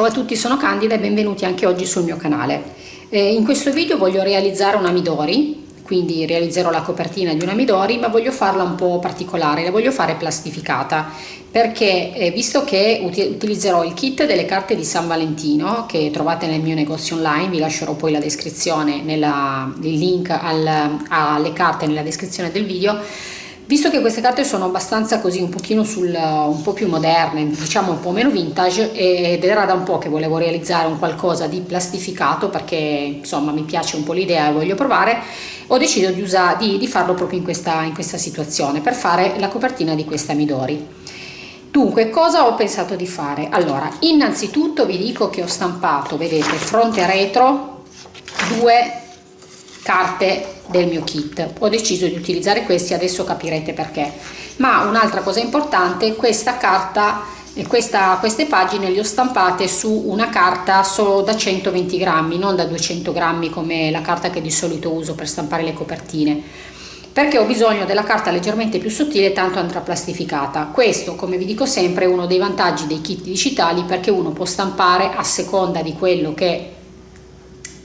Ciao a tutti, sono Candida e benvenuti anche oggi sul mio canale. Eh, in questo video voglio realizzare una Midori, quindi realizzerò la copertina di una Midori, ma voglio farla un po' particolare, la voglio fare plastificata, perché eh, visto che utilizzerò il kit delle carte di San Valentino, che trovate nel mio negozio online, vi lascerò poi la descrizione, nella, il link al, alle carte nella descrizione del video, Visto che queste carte sono abbastanza così un pochino sul, un po' più moderne, diciamo un po' meno vintage ed era da un po' che volevo realizzare un qualcosa di plastificato perché insomma mi piace un po' l'idea e voglio provare, ho deciso di, usare, di, di farlo proprio in questa, in questa situazione per fare la copertina di questa Midori. Dunque, cosa ho pensato di fare? Allora, innanzitutto vi dico che ho stampato, vedete, fronte e retro, due carte del mio kit. Ho deciso di utilizzare questi adesso capirete perché. Ma un'altra cosa importante questa carta e questa, queste pagine le ho stampate su una carta solo da 120 grammi non da 200 grammi come la carta che di solito uso per stampare le copertine. Perché ho bisogno della carta leggermente più sottile tanto andrà plastificata. Questo come vi dico sempre è uno dei vantaggi dei kit digitali perché uno può stampare a seconda di quello che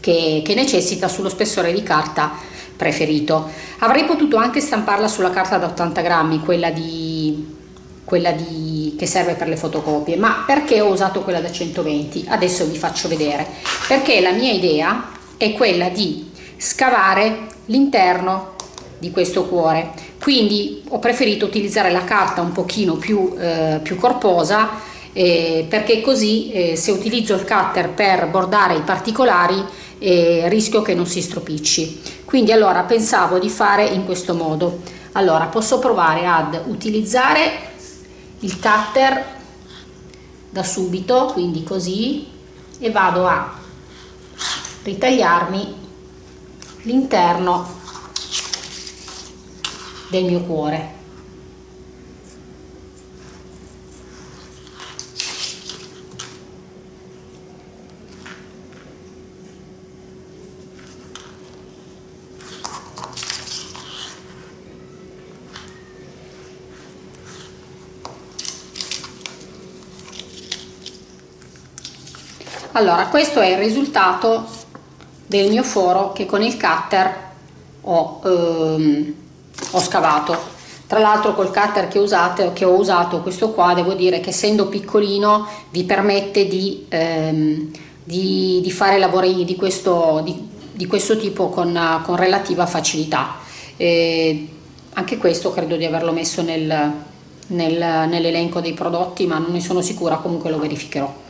che, che necessita sullo spessore di carta preferito. Avrei potuto anche stamparla sulla carta da 80 grammi, quella, di, quella di, che serve per le fotocopie, ma perché ho usato quella da 120? Adesso vi faccio vedere. Perché la mia idea è quella di scavare l'interno di questo cuore, quindi ho preferito utilizzare la carta un pochino più, eh, più corposa eh, perché così eh, se utilizzo il cutter per bordare i particolari e rischio che non si stropicci quindi allora pensavo di fare in questo modo. Allora posso provare ad utilizzare il cutter da subito quindi così e vado a ritagliarmi l'interno del mio cuore allora questo è il risultato del mio foro che con il cutter ho, ehm, ho scavato. Tra l'altro col cutter che, usate, che ho usato questo qua devo dire che essendo piccolino vi permette di, ehm, di, di fare lavori di questo, di, questo tipo con, con, relativa facilità. E anche questo credo di averlo messo nel, nel, nell'elenco dei prodotti ma non ne sono sicura comunque lo verificherò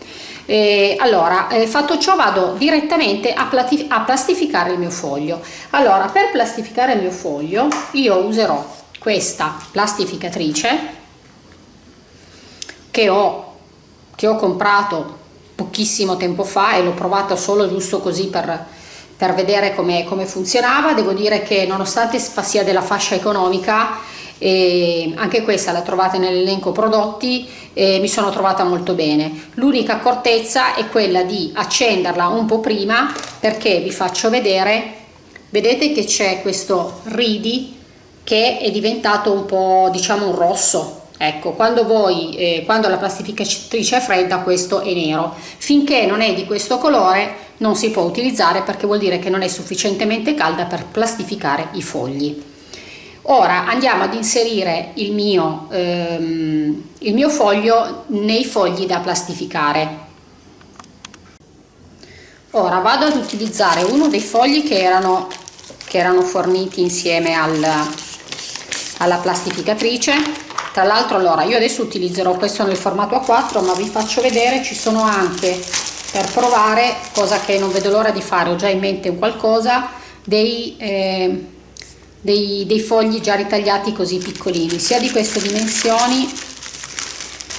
eh, allora eh, fatto ciò vado direttamente a, a plastificare il mio foglio. Allora per plastificare il mio foglio io userò questa plastificatrice che ho, che ho comprato pochissimo tempo fa e l'ho provato solo giusto così per, per vedere come, come funzionava. Devo dire che nonostante sia della fascia economica e anche questa la trovate nell'elenco prodotti e mi sono trovata molto bene. L'unica accortezza è quella di accenderla un po' prima perché vi faccio vedere vedete che c'è questo ridi che è diventato un po' diciamo un rosso. Ecco quando voi eh, quando la plastificatrice è fredda questo è nero. Finché non è di questo colore non si può utilizzare perché vuol dire che non è sufficientemente calda per plastificare i fogli Ora andiamo ad inserire il mio, ehm, il mio foglio nei fogli da plastificare. Ora vado ad utilizzare uno dei fogli che erano, che erano forniti insieme al, alla plastificatrice. Tra l'altro allora io adesso utilizzerò questo nel formato A4 ma vi faccio vedere ci sono anche per provare, cosa che non vedo l'ora di fare, ho già in mente un qualcosa, dei... Eh, dei, dei fogli già ritagliati così piccolini. Sia di queste dimensioni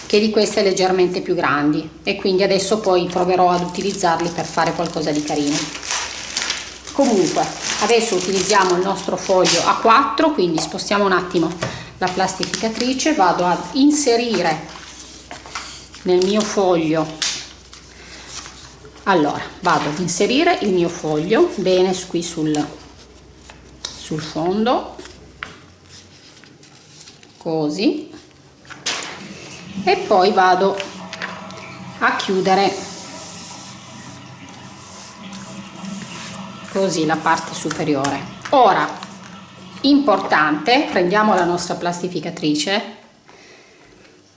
che di queste leggermente più grandi. E quindi adesso poi proverò ad utilizzarli per fare qualcosa di carino. Comunque adesso utilizziamo il nostro foglio a 4 quindi spostiamo un attimo la plastificatrice. Vado ad inserire nel mio foglio. Allora vado ad inserire il mio foglio. Bene qui sul sul fondo così e poi vado a chiudere così la parte superiore. Ora importante prendiamo la nostra plastificatrice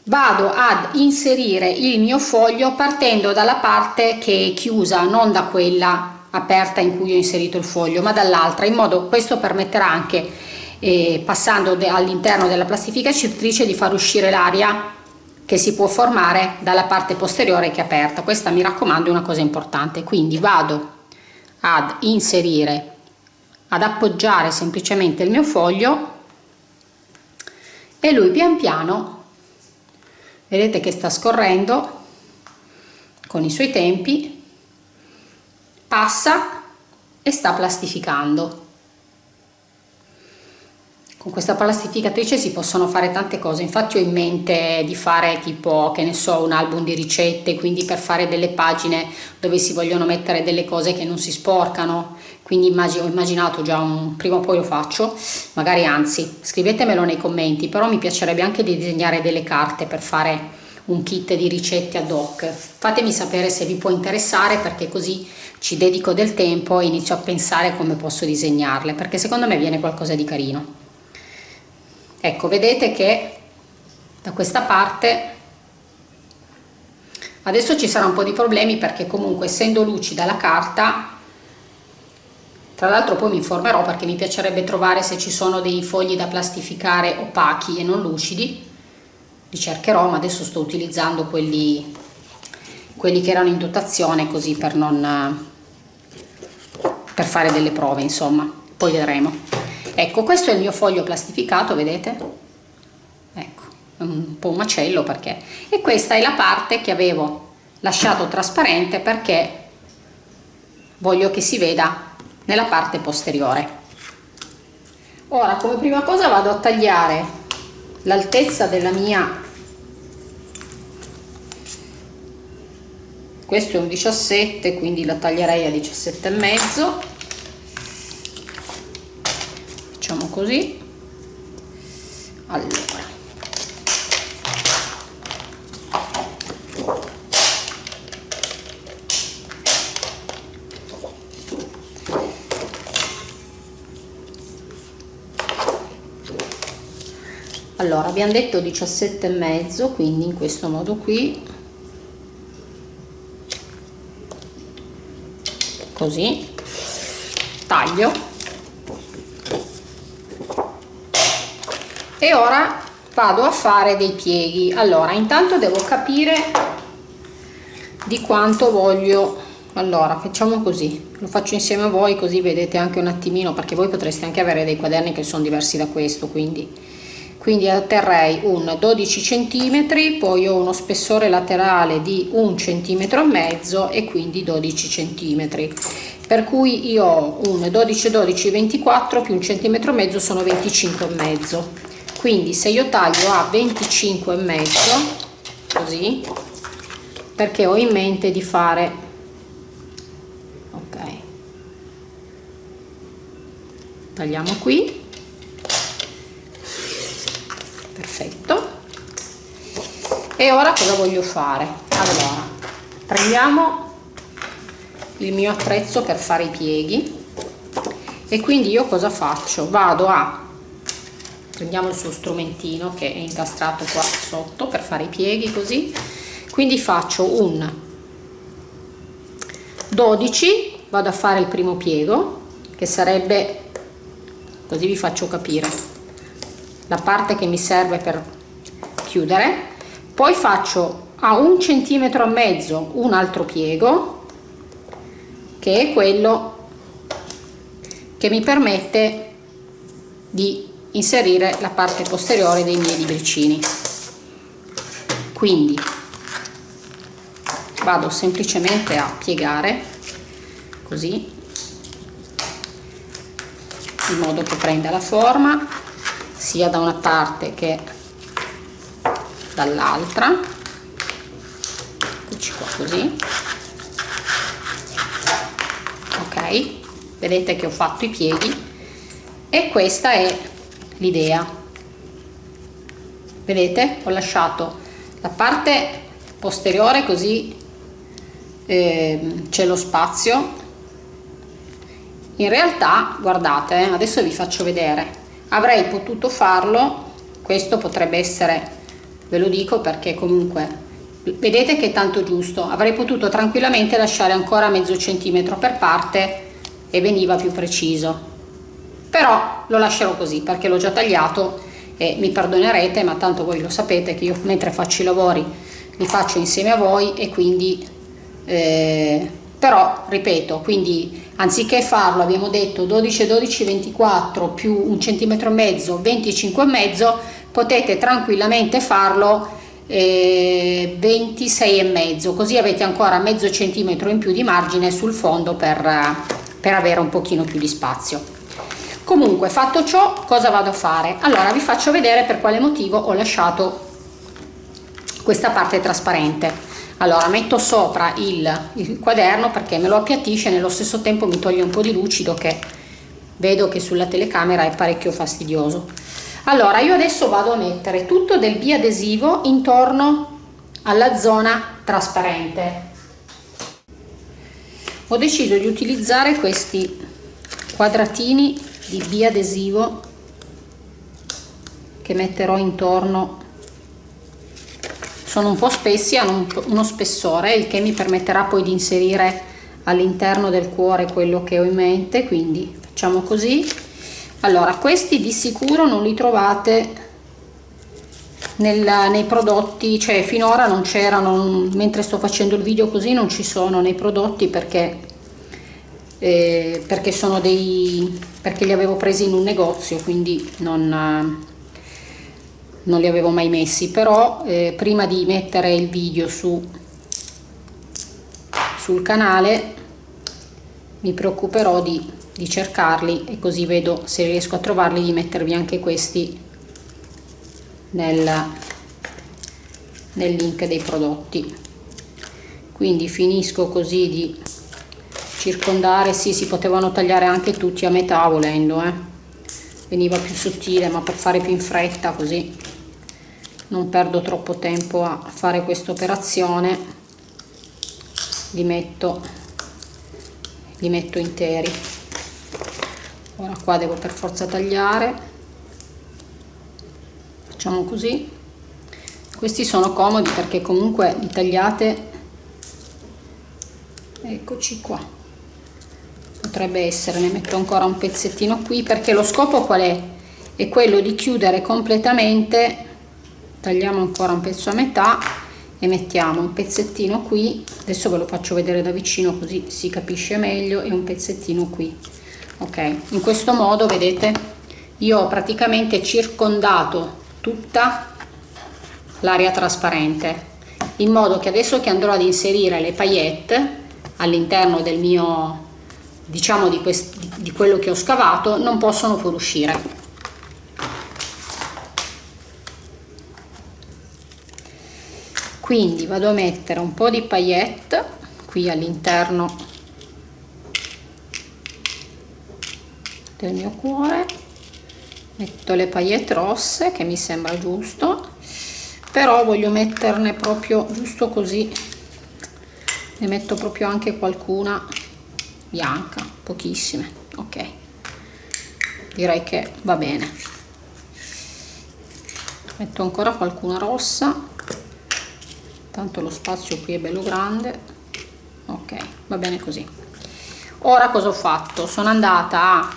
vado ad inserire il mio foglio partendo dalla parte che è chiusa non da quella aperta in cui ho inserito il foglio ma dall'altra in modo questo permetterà anche eh, passando all'interno della plastificatrice di far uscire l'aria che si può formare dalla parte posteriore che è aperta. Questa mi raccomando è una cosa importante. Quindi vado ad inserire ad appoggiare semplicemente il mio foglio e lui pian piano vedete che sta scorrendo con i suoi tempi passa e sta plastificando. Con questa plastificatrice si possono fare tante cose. Infatti ho in mente di fare tipo che ne so un album di ricette quindi per fare delle pagine dove si vogliono mettere delle cose che non si sporcano. Quindi ho immaginato già un prima o poi lo faccio. Magari anzi scrivetemelo nei commenti però mi piacerebbe anche di disegnare delle carte per fare un kit di ricette ad hoc. Fatemi sapere se vi può interessare perché così ci dedico del tempo e inizio a pensare come posso disegnarle perché secondo me viene qualcosa di carino. Ecco vedete che da questa parte adesso ci sarà un po' di problemi perché comunque essendo lucida la carta tra l'altro poi mi informerò perché mi piacerebbe trovare se ci sono dei fogli da plastificare opachi e non lucidi li cercherò ma adesso sto utilizzando quelli quelli che erano in dotazione così per non per fare delle prove insomma. Poi vedremo. Ecco questo è il mio foglio plastificato vedete? Ecco un po' un macello perché? E questa è la parte che avevo lasciato trasparente perché voglio che si veda nella parte posteriore. Ora come prima cosa vado a tagliare l'altezza della mia. Questo è un 17 quindi la taglierei a 17 e mezzo. Facciamo così. Allora allora abbiamo detto 17 e mezzo quindi in questo modo qui. Così. Taglio. E ora vado a fare dei pieghi. Allora intanto devo capire di quanto voglio. Allora facciamo così. Lo faccio insieme a voi così vedete anche un attimino perché voi potreste anche avere dei quaderni che sono diversi da questo quindi quindi otterrei un 12 centimetri poi ho uno spessore laterale di un centimetro e mezzo e quindi 12 centimetri. Per cui io ho un 12 12 24 più un centimetro e mezzo sono 25 e mezzo. Quindi se io taglio a 25 e mezzo così perché ho in mente di fare ok. Tagliamo qui perfetto. E ora cosa voglio fare? Allora prendiamo il mio attrezzo per fare i pieghi. E quindi io cosa faccio? Vado a prendiamo il suo strumentino che è incastrato qua sotto per fare i pieghi così. Quindi faccio un 12 vado a fare il primo piego che sarebbe così vi faccio capire la parte che mi serve per chiudere. Poi faccio a un centimetro e mezzo un altro piego che è quello che mi permette di inserire la parte posteriore dei miei libricini. Quindi vado semplicemente a piegare così in modo che prenda la forma sia da una parte che dall'altra. Eccoci qua così. Ok vedete che ho fatto i pieghi e questa è l'idea. Vedete ho lasciato la parte posteriore così eh, c'è lo spazio. In realtà guardate eh, adesso vi faccio vedere avrei potuto farlo questo potrebbe essere ve lo dico perché comunque vedete che è tanto giusto avrei potuto tranquillamente lasciare ancora mezzo centimetro per parte e veniva più preciso. Però lo lascerò così perché l'ho già tagliato e mi perdonerete ma tanto voi lo sapete che io mentre faccio i lavori li faccio insieme a voi e quindi eh, però ripeto quindi anziché farlo abbiamo detto 12 12 24 più un centimetro e mezzo 25 e mezzo potete tranquillamente farlo eh, 26 e mezzo. Così avete ancora mezzo centimetro in più di margine sul fondo per, per avere un pochino più di spazio. Comunque fatto ciò cosa vado a fare? Allora vi faccio vedere per quale motivo ho lasciato questa parte trasparente allora metto sopra il, il quaderno perché me lo appiattisce e nello stesso tempo mi toglie un po' di lucido che vedo che sulla telecamera è parecchio fastidioso. Allora io adesso vado a mettere tutto del biadesivo intorno alla zona trasparente. Ho deciso di utilizzare questi quadratini di biadesivo che metterò intorno sono un po' spessi hanno uno spessore il che mi permetterà poi di inserire all'interno del cuore quello che ho in mente quindi facciamo così. Allora questi di sicuro non li trovate nella, nei prodotti cioè finora non c'erano mentre sto facendo il video così non ci sono nei prodotti perché eh, perché sono dei perché li avevo presi in un negozio quindi non non li avevo mai messi però eh, prima di mettere il video su sul canale mi preoccuperò di di cercarli e così vedo se riesco a trovarli di mettervi anche questi nel, nel link dei prodotti. Quindi finisco così di circondare. Sì si potevano tagliare anche tutti a metà volendo eh. veniva più sottile ma per fare più in fretta così non perdo troppo tempo a fare questa operazione. Li metto li metto interi. Ora qua devo per forza tagliare. Facciamo così. Questi sono comodi perché comunque li tagliate. Eccoci qua. Potrebbe essere ne metto ancora un pezzettino qui perché lo scopo qual è? È quello di chiudere completamente tagliamo ancora un pezzo a metà e mettiamo un pezzettino qui. Adesso ve lo faccio vedere da vicino così si capisce meglio. E un pezzettino qui ok? In questo modo vedete io ho praticamente circondato tutta l'area trasparente in modo che adesso che andrò ad inserire le paillette all'interno del mio diciamo di, di quello che ho scavato non possono fuoriuscire quindi vado a mettere un po di paillette qui all'interno del mio cuore. Metto le paillette rosse che mi sembra giusto però voglio metterne proprio giusto così ne metto proprio anche qualcuna bianca pochissime ok. Direi che va bene. Metto ancora qualcuna rossa tanto lo spazio qui è bello grande. Ok va bene così. Ora cosa ho fatto? Sono andata a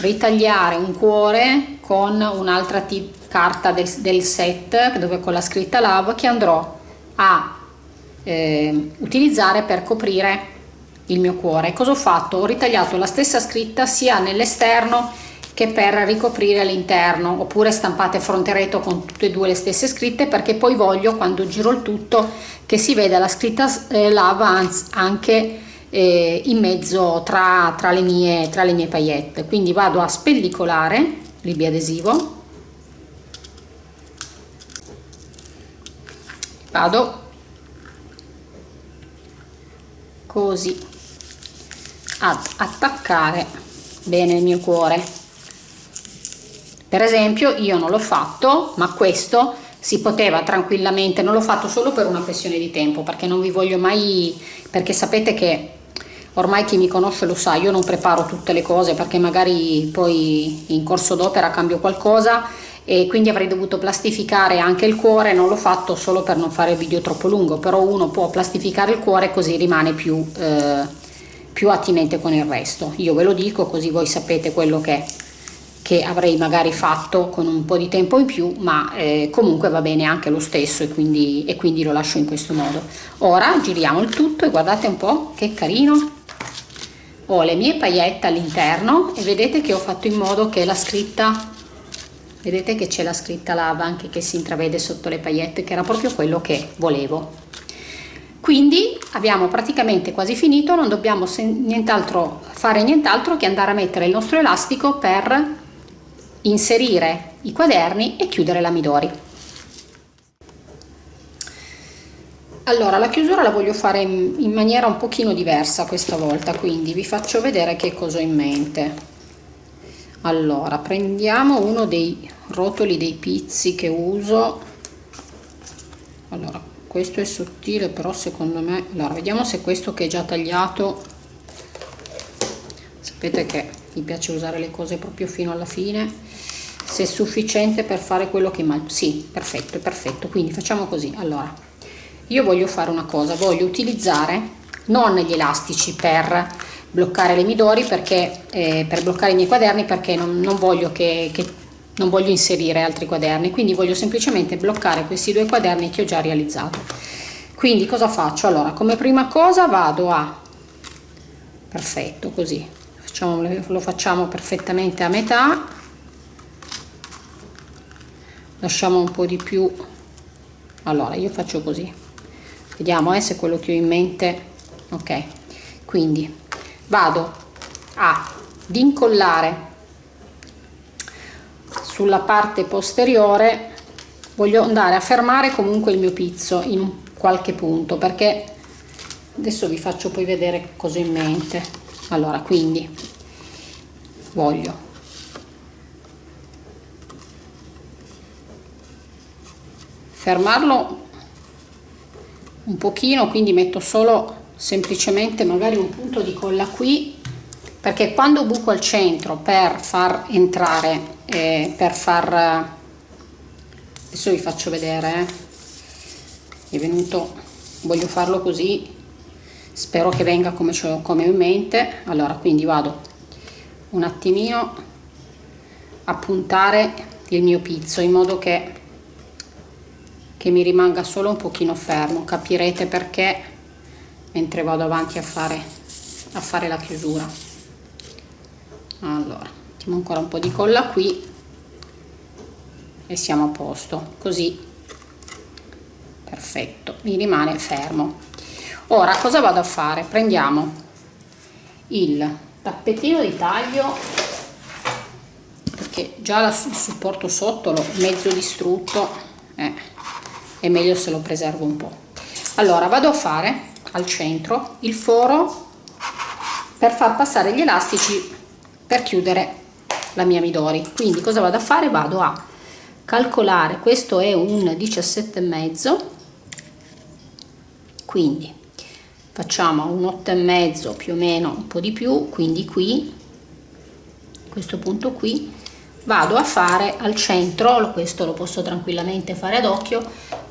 ritagliare un cuore con un'altra carta del, del, set dove con la scritta love che andrò a eh, utilizzare per coprire il mio cuore. Cosa ho fatto? Ho ritagliato la stessa scritta sia nell'esterno che per ricoprire l'interno oppure stampate fronte retro con tutte e due le stesse scritte perché poi voglio quando giro il tutto che si veda la scritta eh, lava anche eh, in mezzo tra, tra, le mie, tra le mie paillette quindi vado a spellicolare il biadesivo vado così ad attaccare bene il mio cuore per esempio io non l'ho fatto ma questo si poteva tranquillamente. Non l'ho fatto solo per una questione di tempo perché non vi voglio mai perché sapete che ormai chi mi conosce lo sa io non preparo tutte le cose perché magari poi in corso d'opera cambio qualcosa e quindi avrei dovuto plastificare anche il cuore. Non l'ho fatto solo per non fare il video troppo lungo però uno può plastificare il cuore così rimane più, eh, più attinente con il resto. Io ve lo dico così voi sapete quello che, che avrei magari fatto con un po' di tempo in più ma eh, comunque va bene anche lo stesso e quindi, e quindi lo lascio in questo modo. Ora giriamo il tutto e guardate un po' che carino. Ho le mie paillette all'interno e vedete che ho fatto in modo che la scritta vedete che c'è la scritta lava anche che si intravede sotto le paillette che era proprio quello che volevo. Quindi abbiamo praticamente quasi finito non dobbiamo nient'altro fare nient'altro che andare a mettere il nostro elastico per inserire i quaderni e chiudere la Midori allora la chiusura la voglio fare in, maniera un pochino diversa questa volta quindi vi faccio vedere che cosa ho in mente. Allora prendiamo uno dei rotoli dei pizzi che uso. Allora questo è sottile però secondo me allora vediamo se questo che è già tagliato sapete che mi piace usare le cose proprio fino alla fine se è sufficiente per fare quello che mal sì perfetto perfetto quindi facciamo così. Allora io voglio fare una cosa voglio utilizzare non gli elastici per bloccare le midori perché eh, per bloccare i miei quaderni perché non, non voglio che, che non voglio inserire altri quaderni quindi voglio semplicemente bloccare questi due quaderni che ho già realizzato. Quindi cosa faccio? Allora come prima cosa vado a perfetto così facciamo, lo facciamo perfettamente a metà lasciamo un po di più. Allora io faccio così. Vediamo eh, se quello che ho in mente ok. Quindi vado a incollare sulla parte posteriore. Voglio andare a fermare comunque il mio pizzo in qualche punto perché adesso vi faccio poi vedere cosa ho in mente. Allora quindi voglio fermarlo un pochino quindi metto solo semplicemente magari un punto di colla qui perché quando buco al centro per far entrare eh, per far adesso vi faccio vedere eh. è venuto voglio farlo così spero che venga come, come ho in mente allora quindi vado un attimino a puntare il mio pizzo in modo che che mi rimanga solo un pochino fermo capirete perché mentre vado avanti a fare, a fare la chiusura. Allora mettiamo ancora un po' di colla qui e siamo a posto così. Perfetto mi rimane fermo. Ora cosa vado a fare? Prendiamo il tappetino di taglio perché già il supporto sotto l'ho mezzo distrutto eh, è meglio se lo preservo un po' allora vado a fare al centro il foro per far passare gli elastici per chiudere la mia midori. Quindi cosa vado a fare? Vado a calcolare. Questo è un 17 e mezzo. Quindi facciamo un 8 e mezzo più o meno un po di più. Quindi qui questo punto qui vado a fare al centro. Questo lo posso tranquillamente fare ad occhio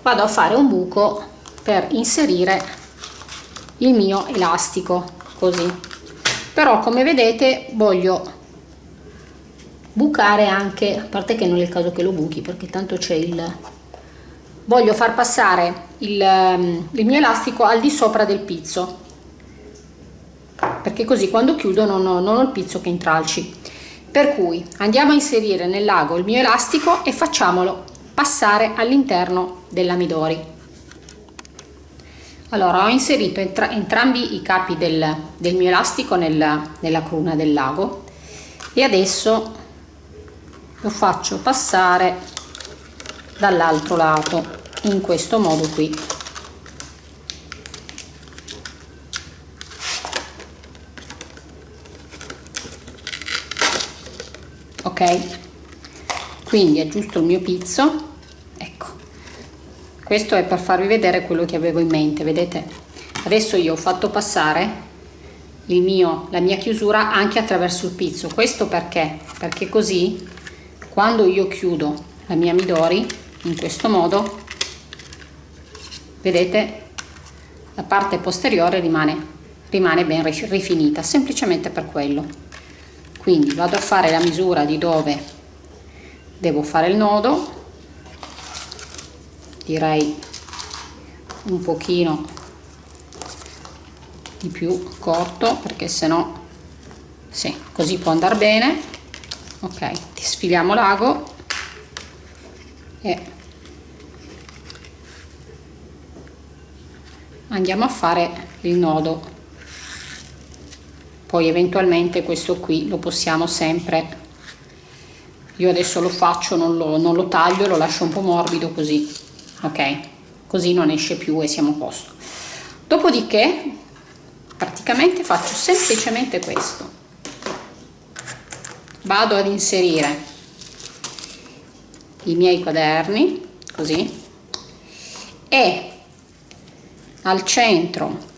vado a fare un buco per inserire il mio elastico così. Però come vedete voglio bucare anche a parte che non è il caso che lo buchi perché tanto c'è il voglio far passare il, ehm, il, mio elastico al di sopra del pizzo. Perché così quando chiudo non ho, non ho il pizzo che intralci. Per cui andiamo a inserire nel lago il mio elastico e facciamolo passare all'interno della midori allora ho inserito entra entrambi i capi del, del mio elastico nella, nella cruna del lago e adesso lo faccio passare dall'altro lato in questo modo qui. Ok quindi aggiusto il mio pizzo. Questo è per farvi vedere quello che avevo in mente vedete? Adesso io ho fatto passare mio, la mia chiusura anche attraverso il pizzo. Questo perché? Perché così quando io chiudo la mia midori in questo modo vedete la parte posteriore rimane rimane ben rifinita semplicemente per quello. Quindi vado a fare la misura di dove devo fare il nodo. Direi un pochino di più corto perché se no sì, così può andare bene. Ok sfiliamo l'ago e andiamo a fare il nodo. Poi eventualmente questo qui lo possiamo sempre io adesso lo faccio non lo, non lo taglio lo lascio un po' morbido così ok? Così non esce più e siamo a posto. Dopodiché praticamente faccio semplicemente questo. Vado ad inserire i miei quaderni così e al centro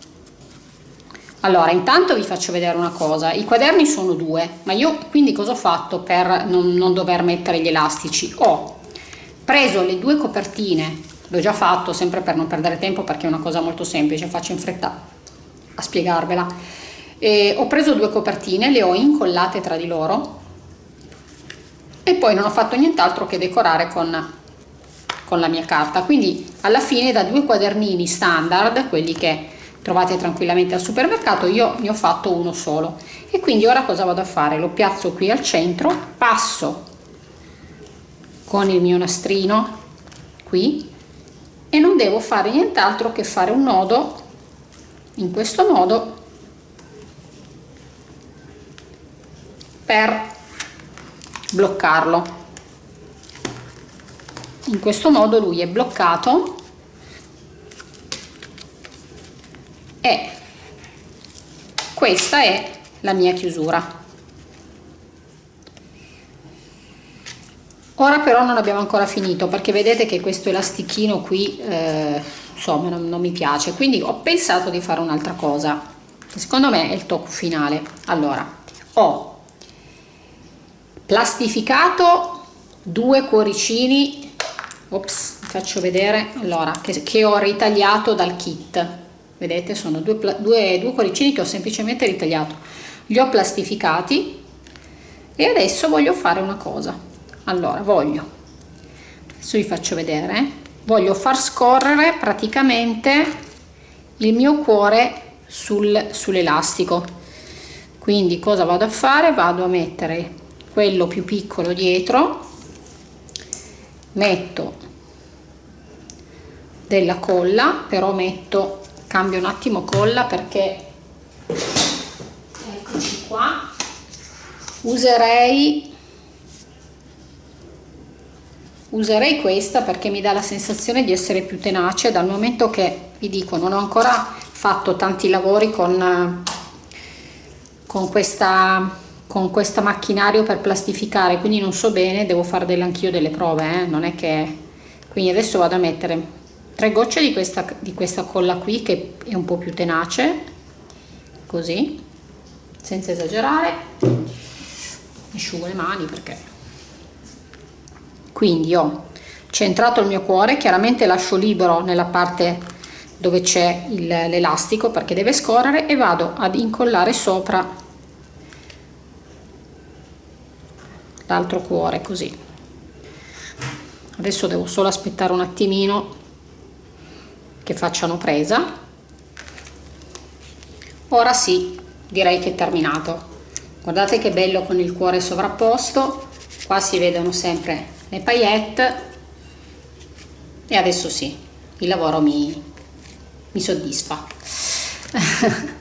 allora intanto vi faccio vedere una cosa. I quaderni sono due ma io quindi cosa ho fatto per non, non dover mettere gli elastici? Ho preso le due copertine l'ho già fatto sempre per non perdere tempo perché è una cosa molto semplice faccio in fretta a spiegarvela. E ho preso due copertine le ho incollate tra di loro e poi non ho fatto nient'altro che decorare con con la mia carta. Quindi alla fine da due quadernini standard quelli che trovate tranquillamente al supermercato io ne ho fatto uno solo. E quindi ora cosa vado a fare? Lo piazzo qui al centro passo con il mio nastrino qui e non devo fare nient'altro che fare un nodo in questo modo per bloccarlo. In questo modo lui è bloccato e questa è la mia chiusura. Ora però non abbiamo ancora finito perché vedete che questo elastichino qui eh, insomma non, non mi piace. Quindi ho pensato di fare un'altra cosa. Secondo me è il tocco finale. Allora ho plastificato due cuoricini. Ops faccio vedere allora che, che ho ritagliato dal kit vedete sono due, due, due cuoricini che ho semplicemente ritagliato. Li ho plastificati e adesso voglio fare una cosa. Allora voglio. Adesso vi faccio vedere voglio far scorrere praticamente il mio cuore sul, sull'elastico. Quindi cosa vado a fare? Vado a mettere quello più piccolo dietro metto della colla però metto cambio un attimo colla perché eccoci qua userei userei questa perché mi dà la sensazione di essere più tenace dal momento che vi dico non ho ancora fatto tanti lavori con con questa con questo macchinario per plastificare quindi non so bene devo fare anch'io delle prove eh? non è che quindi adesso vado a mettere tre gocce di questa, di questa colla qui che è un po' più tenace così senza esagerare. Asciugo le mani perché. Quindi ho centrato il mio cuore chiaramente lascio libero nella parte dove c'è l'elastico perché deve scorrere e vado ad incollare sopra l'altro cuore così. Adesso devo solo aspettare un attimino che facciano presa. Ora sì direi che è terminato. Guardate che bello con il cuore sovrapposto. Qua si vedono sempre le paillette. E adesso sì il lavoro mi, mi soddisfa.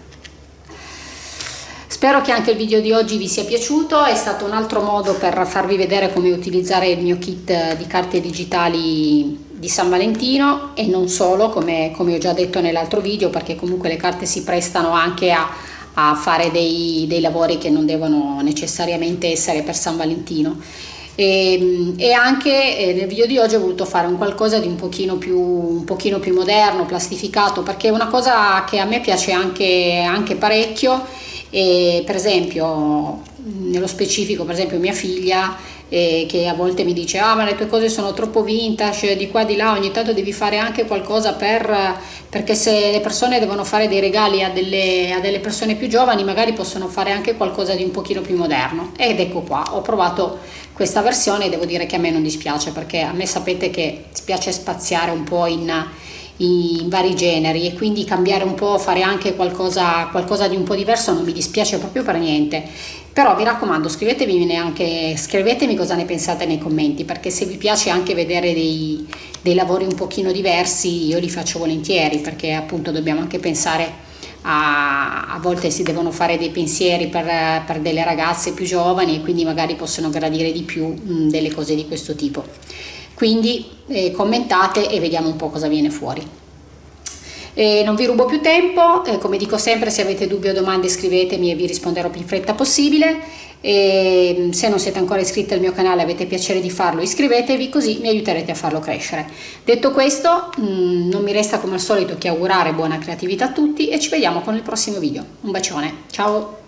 Spero che anche il video di oggi vi sia piaciuto, è stato un altro modo per farvi vedere come utilizzare il mio kit di carte digitali di San Valentino e non solo come, come ho già detto nell'altro video perché comunque le carte si prestano anche a, a fare dei, dei, lavori che non devono necessariamente essere per San Valentino. E, e anche eh, nel video di oggi ho voluto fare un qualcosa di un pochino più, un pochino più moderno, plastificato perché è una cosa che a me piace anche, anche parecchio. E per esempio nello specifico per esempio mia figlia eh, che a volte mi dice ah ma le tue cose sono troppo vintage di qua di là ogni tanto devi fare anche qualcosa per perché se le persone devono fare dei regali a delle, a delle persone più giovani magari possono fare anche qualcosa di un pochino più moderno. Ed ecco qua ho provato questa versione e devo dire che a me non dispiace perché a me sapete che spiace spaziare un po' in in vari generi e quindi cambiare un po', fare anche qualcosa, qualcosa di un po' diverso non mi dispiace proprio per niente però vi raccomando scrivetemi, anche, scrivetemi cosa ne pensate nei commenti perché se vi piace anche vedere dei, dei lavori un pochino diversi io li faccio volentieri perché appunto dobbiamo anche pensare a, a, volte si devono fare dei pensieri per, per, delle ragazze più giovani e quindi magari possono gradire di più mh, delle cose di questo tipo quindi eh, commentate e vediamo un po' cosa viene fuori. E non vi rubo più tempo, eh, come dico sempre se avete dubbi o domande scrivetemi e vi risponderò più in fretta possibile e mm, se non siete ancora iscritti al mio canale e avete piacere di farlo iscrivetevi così mi aiuterete a farlo crescere. Detto questo mm, non mi resta come al solito che augurare buona creatività a tutti e ci vediamo con il prossimo video. Un bacione, ciao!